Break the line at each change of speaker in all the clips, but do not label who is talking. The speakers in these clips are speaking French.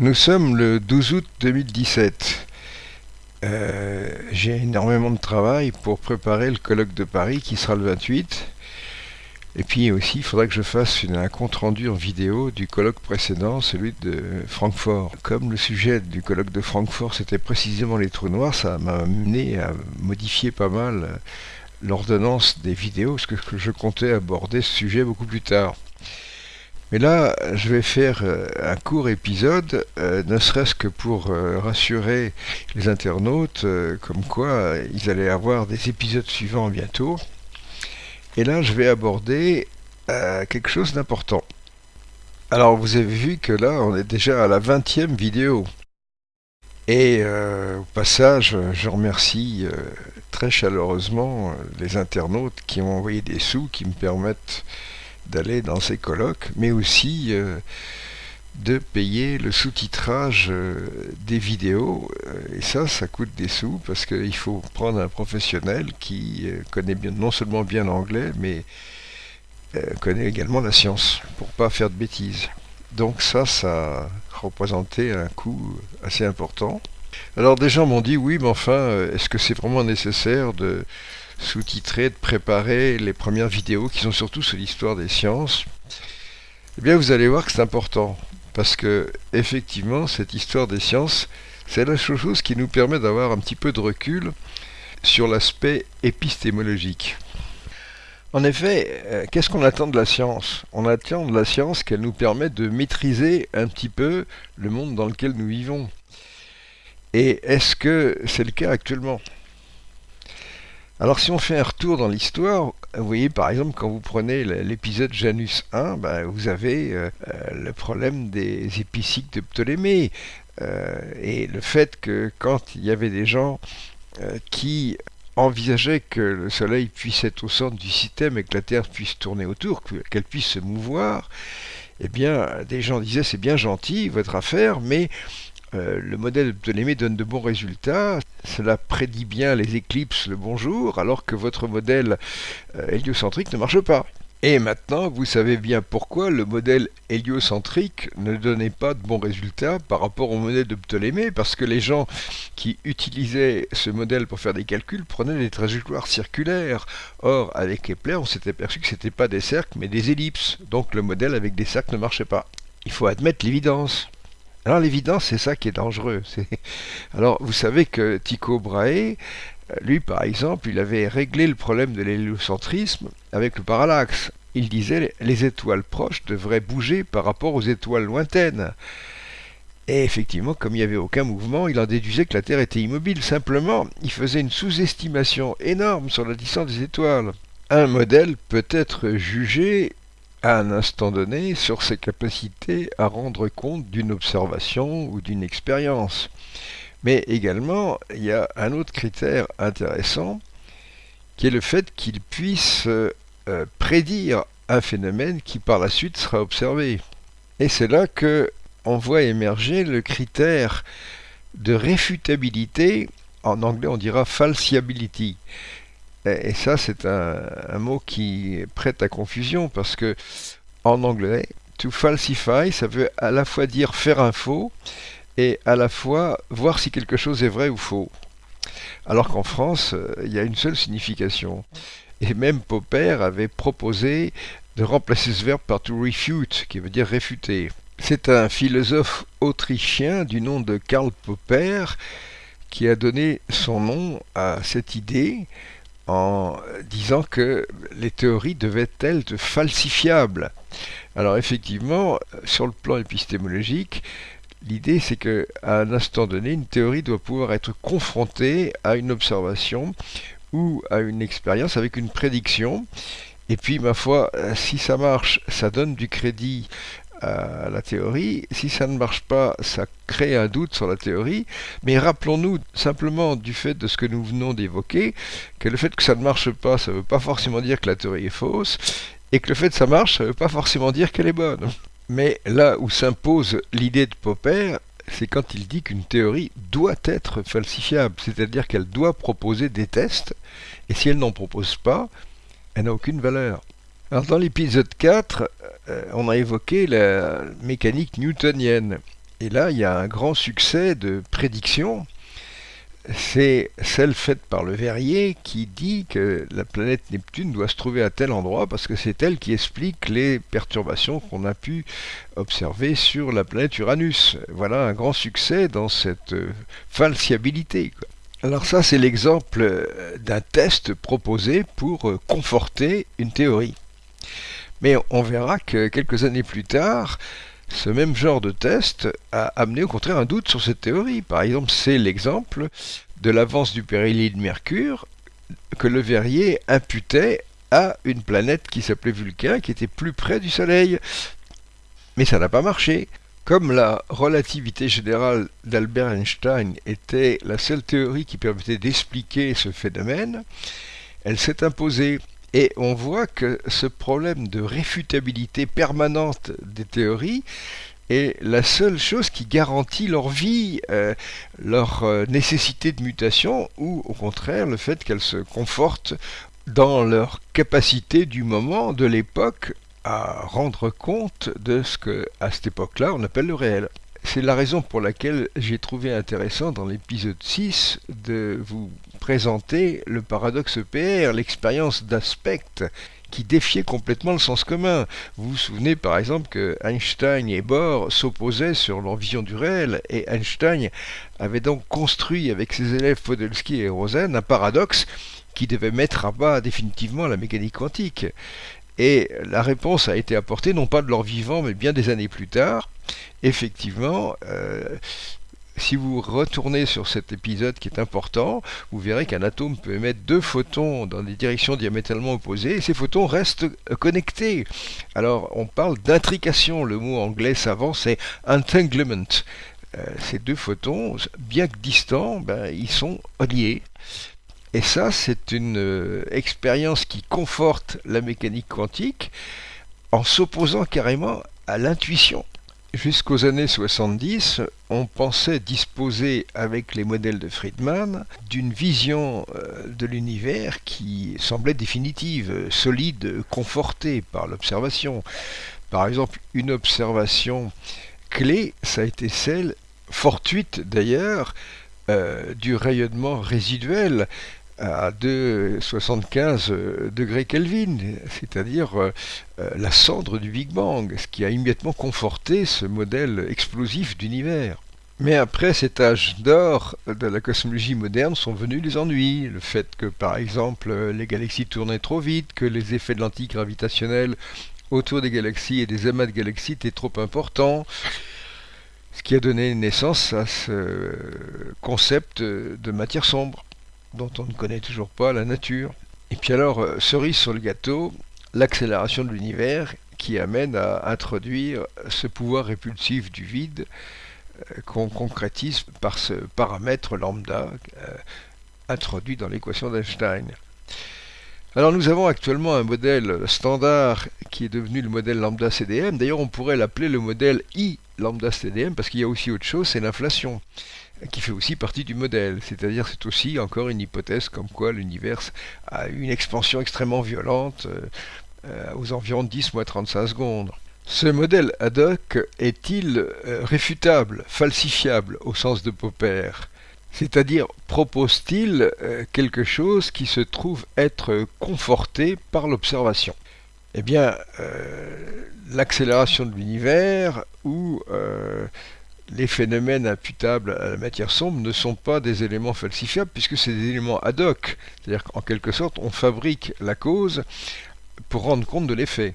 Nous sommes le 12 août 2017. Euh, J'ai énormément de travail pour préparer le colloque de Paris qui sera le 28. Et puis aussi, il faudra que je fasse une, un compte-rendu en vidéo du colloque précédent, celui de Francfort. Comme le sujet du colloque de Francfort, c'était précisément les trous noirs, ça m'a amené à modifier pas mal l'ordonnance des vidéos, parce que je comptais aborder ce sujet beaucoup plus tard. Mais là, je vais faire euh, un court épisode, euh, ne serait-ce que pour euh, rassurer les internautes, comme quoi ils allaient avoir des épisodes suivants bientôt. Et là, je vais aborder quelque chose d'important. Alors, vous avez vu que là, on est déjà à la 20e vidéo. Et au passage, je remercie très chaleureusement les internautes qui ont envoyé des sous qui me permettent d'aller dans ces colloques, mais aussi euh, de payer le sous-titrage euh, des vidéos. Euh, et ça, ça coûte des sous parce qu'il faut prendre un professionnel qui connaît bien, non seulement bien l'anglais, mais connaît également la science pour pas faire de bêtises. Donc ça, ça représentait un coût assez important. Alors des gens m'ont dit oui, mais enfin, est-ce que c'est vraiment nécessaire de sous-titrer, de préparer les premières vidéos qui sont surtout sur l'histoire des sciences, eh bien vous allez voir que c'est important. Parce que effectivement, cette histoire des sciences, c'est la chose qui nous permet d'avoir un petit peu de recul sur l'aspect épistémologique. En effet, euh, qu'est-ce qu'on attend de la science? On attend de la science qu'elle nous permette de maîtriser un petit peu le monde dans lequel nous vivons. Et est-ce que c'est le cas actuellement? Alors si on fait un retour dans l'histoire, vous voyez par exemple quand vous prenez l'épisode Janus 1, ben, vous avez euh, euh, le problème des épicycles de Ptolémée. Euh, et le fait que quand il y avait des gens qui envisageaient que le Soleil puisse être au centre du système et que la Terre puisse tourner autour, qu'elle puisse se mouvoir, eh bien des gens disaient c'est bien gentil votre affaire, mais euh, le modèle de Ptolémée donne de bons résultats, cela prédit bien les éclipses le bonjour, alors que votre modèle euh, héliocentrique ne marche pas. Et maintenant, vous savez bien pourquoi le modèle héliocentrique ne donnait pas de bons résultats par rapport au modèle de Ptolémée, parce que les gens qui utilisaient ce modèle pour faire des calculs prenaient des trajectoires circulaires. Or, avec Kepler, on s'était aperçu que ce n'était pas des cercles, mais des ellipses. Donc le modèle avec des cercles ne marchait pas. Il faut admettre l'évidence. Alors l'évidence, c'est ça qui est dangereux. Alors vous savez que Tycho Brahe, lui par exemple, il avait réglé le problème de l'héliocentrisme avec le parallaxe. Il disait les étoiles proches devraient bouger par rapport aux étoiles lointaines. Et effectivement, comme il n'y avait aucun mouvement, il en déduisait que la Terre était immobile. Simplement, il faisait une sous-estimation énorme sur la distance des étoiles. Un modèle peut être jugé à un instant donné sur ses capacités à rendre compte d'une observation ou d'une expérience. Mais également, il y a un autre critère intéressant qui est le fait qu'il puisse euh, prédire un phénomène qui par la suite sera observé. Et c'est là que on voit émerger le critère de réfutabilité, en anglais on dira falsiability. Et, ça, c'est un, mot qui prête à confusion parce que en anglais, to falsify, ça veut à la fois dire faire un faux et à la fois voir si quelque chose est vrai ou faux. Alors qu'en France, euh, il y a une seule signification. Et même Popper avait proposé de remplacer ce verbe par to refute, qui veut dire réfuter. C'est un philosophe autrichien du nom de Karl Popper qui a donné son nom à cette idée en disant que les théories devaient être falsifiables. Alors effectivement, sur le plan épistémologique, l'idée c'est que à un instant donné, une théorie doit pouvoir être confrontée à une observation ou à une expérience avec une prédiction. Et puis, ma foi, si ça marche, ça donne du crédit à la théorie. Si ça ne marche pas, ça crée un doute sur la théorie. Mais rappelons-nous simplement du fait de ce que nous venons d'évoquer, que le fait que ça ne marche pas, ça ne veut pas forcément dire que la théorie est fausse, et que le fait que ça marche, ça ne veut pas forcément dire qu'elle est bonne. Mais là où s'impose l'idée de Popper, c'est quand il dit qu'une théorie doit être falsifiable, c'est-à-dire qu'elle doit proposer des tests, et si elle n'en propose pas, elle n'a aucune valeur. Alors dans l'épisode 4, euh, on a évoqué la mécanique newtonienne. Et là, il y a un grand succès de prédiction. C'est celle faite par le Verrier qui dit que la planète Neptune doit se trouver à tel endroit parce que c'est elle qui explique les perturbations qu'on a pu observer sur la planète Uranus. Voilà un grand succès dans cette euh, falsiabilité. Alors ça, c'est l'exemple euh, d'un test proposé pour conforter une théorie. Mais on verra que quelques années plus tard, ce même genre de test a amené au contraire un doute sur cette théorie. Par exemple, c'est l'exemple de l'avance du périhélie de Mercure que le Verrier imputait à une planète qui s'appelait Vulcain, qui était plus près du Soleil. Mais ça n'a pas marché. Comme la relativité générale d'Albert Einstein était la seule théorie qui permettait d'expliquer ce phénomène, elle s'est imposée. Et on voit que ce problème de réfutabilité permanente des théories est la seule chose qui garantit leur vie, euh, leur euh, nécessité de mutation, ou au contraire le fait qu'elles se confortent dans leur capacité du moment, de l'époque, à rendre compte de ce que, à cette époque-là, on appelle le réel. C'est la raison pour laquelle j'ai trouvé intéressant dans l'épisode 6 de vous présenter le paradoxe EPR, l'expérience d'aspect qui défiait complètement le sens commun. Vous vous souvenez par exemple que Einstein et Bohr s'opposaient sur leur vision du réel, et Einstein avait donc construit avec ses élèves Podolsky et Rosen un paradoxe qui devait mettre à bas définitivement la mécanique quantique. Et la réponse a été apportée non pas de leur vivant, mais bien des années plus tard. Effectivement, euh, si vous retournez sur cet épisode qui est important, vous verrez qu'un atome peut émettre deux photons dans des directions diamétralement opposées et ces photons restent connectés. Alors on parle d'intrication, le mot anglais savant c'est entanglement. Euh, ces deux photons, bien que distants, ben, ils sont liés. Et ça, c'est une euh, expérience qui conforte la mécanique quantique en s'opposant carrément à l'intuition. Jusqu'aux années 70, on pensait disposer avec les modèles de Friedman d'une vision euh, de l'univers qui semblait définitive, solide, confortée par l'observation. Par exemple, une observation clé, ça a été celle, fortuite d'ailleurs, euh, du rayonnement résiduel à 2,75 degrés Kelvin, c'est-à-dire euh, euh, la cendre du Big Bang, ce qui a immédiatement conforté ce modèle explosif d'univers. Mais après cet âge d'or de la cosmologie moderne sont venus les ennuis, le fait que par exemple les galaxies tournaient trop vite, que les effets de l'antigravitationnel autour des galaxies et des amas de galaxies étaient trop importants, ce qui a donné naissance à ce concept de matière sombre dont on ne connaît toujours pas la nature. Et puis alors, euh, cerise sur le gâteau, l'accélération de l'univers qui amène à introduire ce pouvoir répulsif du vide euh, qu'on concrétise par ce paramètre lambda euh, introduit dans l'équation d'Einstein. Alors nous avons actuellement un modèle standard qui est devenu le modèle lambda CDM. D'ailleurs on pourrait l'appeler le modèle I lambda CDM parce qu'il y a aussi autre chose, c'est l'inflation qui fait aussi partie du modèle. C'est-à-dire c'est aussi encore une hypothèse comme quoi l'univers a une expansion extrêmement violente euh, euh, aux environs de 10 moins 35 secondes. Ce modèle ad hoc est-il euh, réfutable, falsifiable au sens de Popper? C'est-à-dire propose-t-il quelque chose qui se trouve être conforté par l'observation? Eh bien, l'accélération de l'univers ou les phénomènes imputables à la matière sombre ne sont pas des éléments falsifiables puisque c'est des éléments ad hoc. C'est-à-dire qu'en quelque sorte, on fabrique la cause pour rendre compte de l'effet.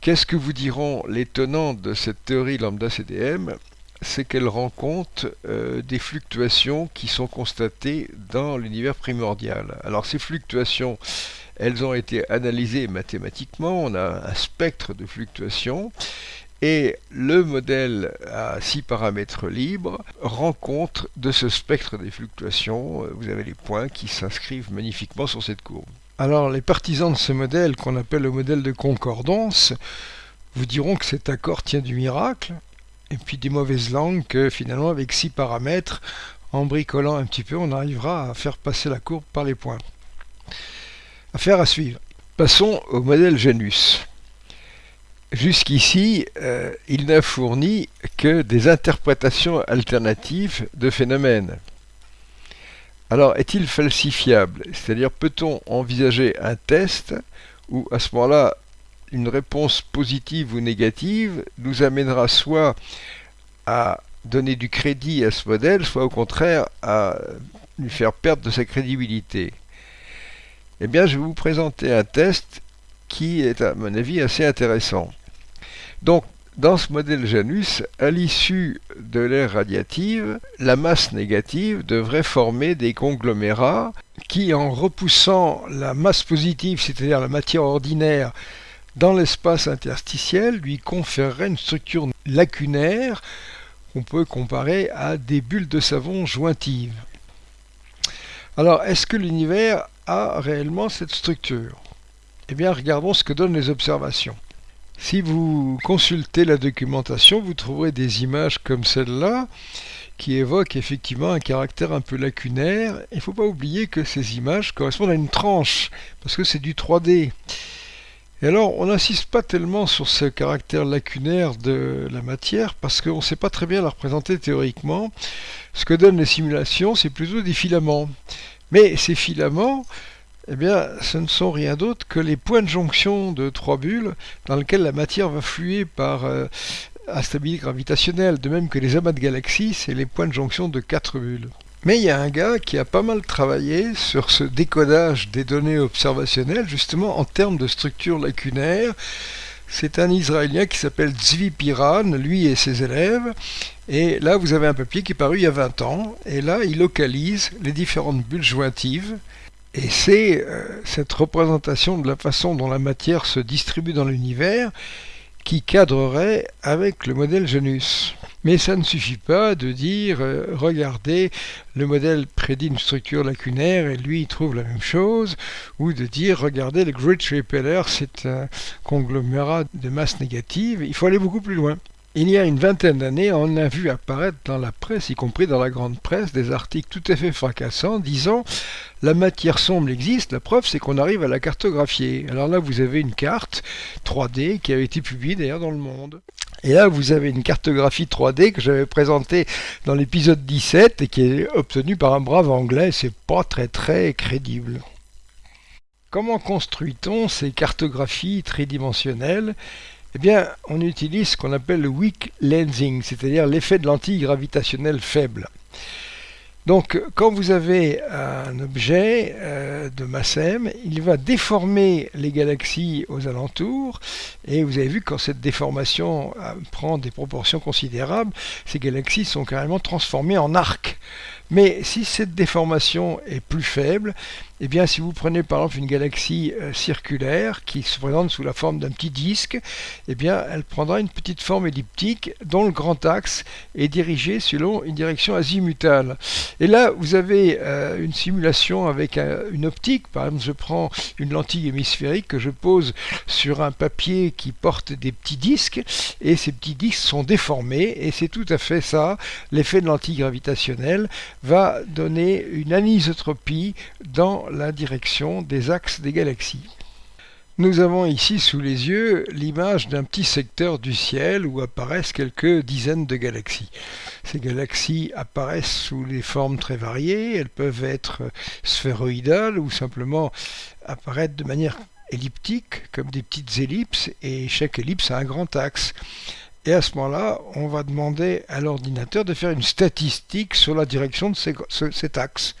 Qu'est-ce que vous diront les tenants de cette théorie lambda CDM C'est qu'elle rend compte euh, des fluctuations qui sont constatées dans l'univers primordial. Alors ces fluctuations, elles ont été analysées mathématiquement, on a un spectre de fluctuations, et le modèle à six paramètres libres rend compte de ce spectre des fluctuations. Vous avez les points qui s'inscrivent magnifiquement sur cette courbe. Alors les partisans de ce modèle qu'on appelle le modèle de concordance vous diront que cet accord tient du miracle et puis des mauvaises langues que finalement avec six paramètres, en bricolant un petit peu, on arrivera à faire passer la courbe par les points. Affaire à suivre. Passons au modèle Janus. Jusqu'ici, euh, il n'a fourni que des interprétations alternatives de phénomènes. Alors, est-il falsifiable? C'est-à-dire, peut-on envisager un test où, à ce moment-là, une réponse positive ou négative nous amènera soit à donner du crédit à ce modèle, soit au contraire à lui faire perdre de sa crédibilité? Eh bien, je vais vous présenter un test qui est, à mon avis, assez intéressant. Donc, dans ce modèle Janus, à l'issue de l'ère radiative, la masse négative devrait former des conglomérats qui, en repoussant la masse positive, c'est-à-dire la matière ordinaire, dans l'espace interstitiel, lui conférerait une structure lacunaire qu'on peut comparer à des bulles de savon jointives. Alors, est-ce que l'univers a réellement cette structure? Eh bien, regardons ce que donnent les observations. Si vous consultez la documentation, vous trouverez des images comme celle-là qui évoquent effectivement un caractère un peu lacunaire. Il ne faut pas oublier que ces images correspondent à une tranche, parce que c'est du 3D. Et alors, on n'insiste pas tellement sur ce caractère lacunaire de la matière, parce qu'on ne sait pas très bien la représenter théoriquement. Ce que donnent les simulations, c'est plutôt des filaments. Mais ces filaments, eh bien, ce ne sont rien d'autre que les points de jonction de trois bulles dans lesquels la matière va fluer par euh, instabilité gravitationnelle, de même que les amas de galaxies, c'est les points de jonction de quatre bulles. Mais il y a un gars qui a pas mal travaillé sur ce décodage des données observationnelles, justement en termes de structure lacunaire. C'est un Israélien qui s'appelle Zvi Piran, lui et ses élèves. Et là, vous avez un papier qui est paru il y a 20 ans. Et là, il localise les différentes bulles jointives et c'est euh, cette représentation de la façon dont la matière se distribue dans l'univers qui cadrerait avec le modèle Janus. Mais ça ne suffit pas de dire euh, regardez, le modèle prédit une structure lacunaire et lui il trouve la même chose, ou de dire regardez, le Great Repeller c'est un conglomérat de masse négative. Il faut aller beaucoup plus loin. Il y a une vingtaine d'années, on a vu apparaître dans la presse, y compris dans la grande presse, des articles tout à fait fracassants disant la matière sombre existe, la preuve c'est qu'on arrive à la cartographier. Alors là, vous avez une carte 3D qui avait été publiée d'ailleurs dans le monde. Et là, vous avez une cartographie 3D que j'avais présentée dans l'épisode 17 et qui est obtenue par un brave anglais. C'est pas très très crédible. Comment construit-on ces cartographies tridimensionnelles? Eh bien, on utilise ce qu'on appelle le weak lensing, c'est-à-dire l'effet de lentille gravitationnelle faible. Donc, quand vous avez un objet euh, de masse m, il va déformer les galaxies aux alentours, et vous avez vu que quand cette déformation euh, prend des proportions considérables, ces galaxies sont carrément transformées en arcs. Mais si cette déformation est plus faible, eh bien, si vous prenez par exemple une galaxie euh, circulaire qui se présente sous la forme d'un petit disque, eh bien, elle prendra une petite forme elliptique dont le grand axe est dirigé selon une direction azimutale. Et là, vous avez euh, une simulation avec une optique. Par exemple, je prends une lentille hémisphérique que je pose sur un papier qui porte des petits disques, et ces petits disques sont déformés, et c'est tout à fait ça, l'effet de lentille gravitationnelle va donner une anisotropie dans la direction des axes des galaxies. Nous avons ici sous les yeux l'image d'un petit secteur du ciel où apparaissent quelques dizaines de galaxies. Ces galaxies apparaissent sous des formes très variées, elles peuvent être sphéroïdales ou simplement apparaître de manière elliptique comme des petites ellipses et chaque ellipse a un grand axe. Et à ce moment-là, on va demander à l'ordinateur de faire une statistique sur la direction de cet axe.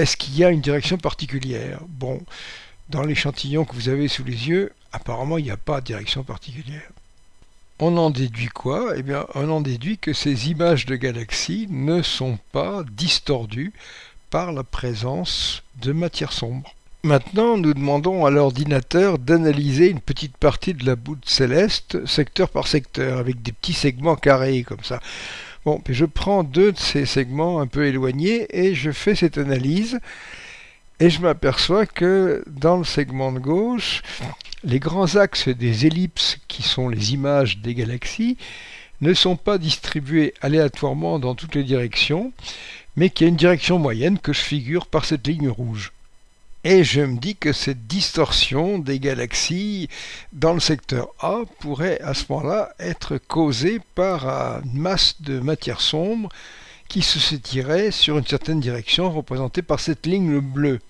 Est-ce qu'il y a une direction particulière? Bon, dans l'échantillon que vous avez sous les yeux, apparemment il n'y a pas de direction particulière. On en déduit quoi? Eh bien, on en déduit que ces images de galaxies ne sont pas distordues par la présence de matière sombre. Maintenant, nous demandons à l'ordinateur d'analyser une petite partie de la boule céleste, secteur par secteur, avec des petits segments carrés comme ça. Bon, je prends deux de ces segments un peu éloignés et je fais cette analyse. Et je m'aperçois que dans le segment de gauche, les grands axes des ellipses, qui sont les images des galaxies, ne sont pas distribués aléatoirement dans toutes les directions, mais qu'il y a une direction moyenne que je figure par cette ligne rouge. Et je me dis que cette distorsion des galaxies dans le secteur A pourrait à ce moment-là être causée par une masse de matière sombre qui se s'étirait sur une certaine direction représentée par cette ligne bleue.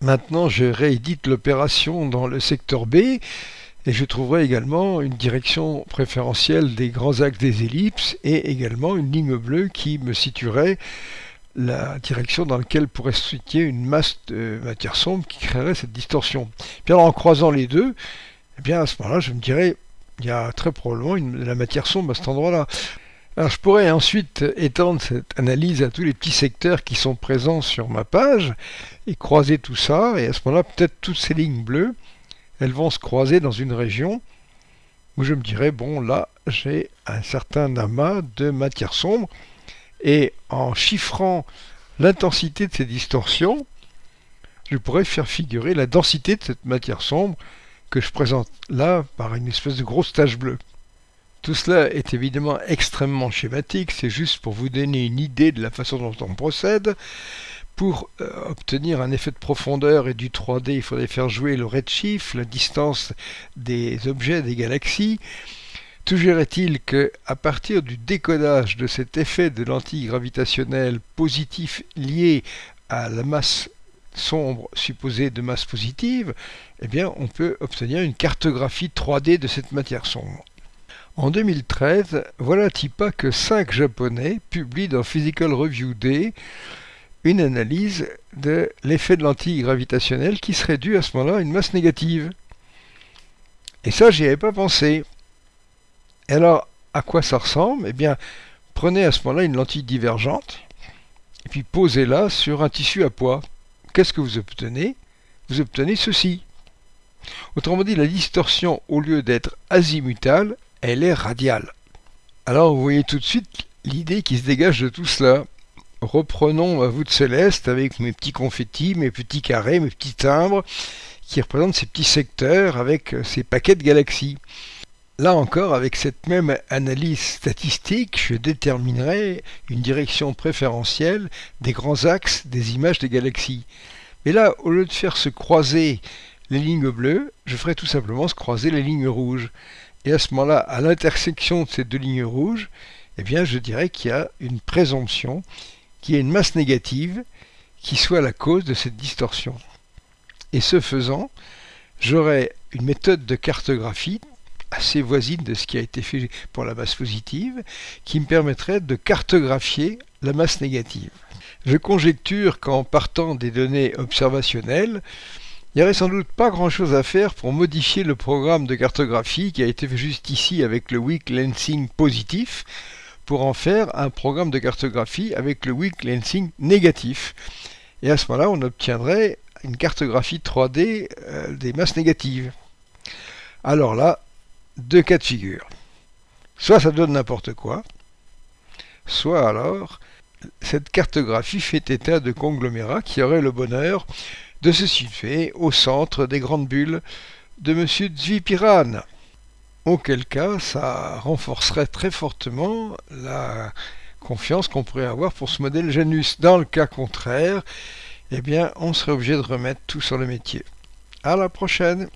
Maintenant, je réédite l'opération dans le secteur B et je trouverai également une direction préférentielle des grands axes des ellipses et également une ligne bleue qui me situerait la direction dans laquelle pourrait se situer une masse de matière sombre qui créerait cette distorsion. En croisant les deux, eh bien à ce moment-là, je me dirais, il y a très probablement une, de la matière sombre à cet endroit-là. Alors je pourrais ensuite étendre cette analyse à tous les petits secteurs qui sont présents sur ma page et croiser tout ça, et à ce moment-là, peut-être toutes ces lignes bleues, elles vont se croiser dans une région où je me dirais, bon là, j'ai un certain amas de matière sombre, et en chiffrant l'intensité de ces distorsions, je pourrais faire figurer la densité de cette matière sombre que je présente là par une espèce de grosse tache bleue. Tout cela est évidemment extrêmement schématique, c'est juste pour vous donner une idée de la façon dont on procède. Pour euh, obtenir un effet de profondeur et du 3D, il faudrait faire jouer le redshift, la distance des objets des galaxies. Toujours est-il que, à partir du décodage de cet effet de lentille gravitationnelle positif lié à la masse sombre supposée de masse positive, eh bien, on peut obtenir une cartographie 3D de cette matière sombre. En 2013, voilà pas que cinq Japonais publient dans Physical Review Day une analyse de l'effet de lentille gravitationnelle qui serait dû à ce moment-là à une masse négative. Et ça, j'y avais pas pensé. Et alors, à quoi ça ressemble? Eh bien, prenez à ce moment-là une lentille divergente, et puis posez-la sur un tissu à poids. Qu'est-ce que vous obtenez? Vous obtenez ceci. Autrement dit, la distorsion, au lieu d'être azimutale, elle est radiale. Alors, vous voyez tout de suite l'idée qui se dégage de tout cela. Reprenons vous de céleste avec mes petits confettis, mes petits carrés, mes petits timbres, qui représentent ces petits secteurs avec ces paquets de galaxies. Là encore, avec cette même analyse statistique, je déterminerai une direction préférentielle des grands axes des images des galaxies. Mais là, au lieu de faire se croiser les lignes bleues, je ferai tout simplement se croiser les lignes rouges. Et à ce moment-là, à l'intersection de ces deux lignes rouges, eh bien, je dirais qu'il y a une présomption, qui est une masse négative, qui soit la cause de cette distorsion. Et ce faisant, j'aurai une méthode de cartographie assez voisine de ce qui a été fait pour la masse positive, qui me permettrait de cartographier la masse négative. Je conjecture qu'en partant des données observationnelles, il n'y aurait sans doute pas grand-chose à faire pour modifier le programme de cartographie qui a été fait juste ici avec le weak lensing positif, pour en faire un programme de cartographie avec le weak lensing négatif. Et à ce moment-là, on obtiendrait une cartographie 3D euh, des masses négatives. Alors là, deux cas de figure. Soit ça donne n'importe quoi, soit alors cette cartographie fait état de conglomérats qui auraient le bonheur de se situer au centre des grandes bulles de M. Zvipiran. Auquel cas, ça renforcerait très fortement la confiance qu'on pourrait avoir pour ce modèle Janus. Dans le cas contraire, eh bien, on serait obligé de remettre tout sur le métier. À la prochaine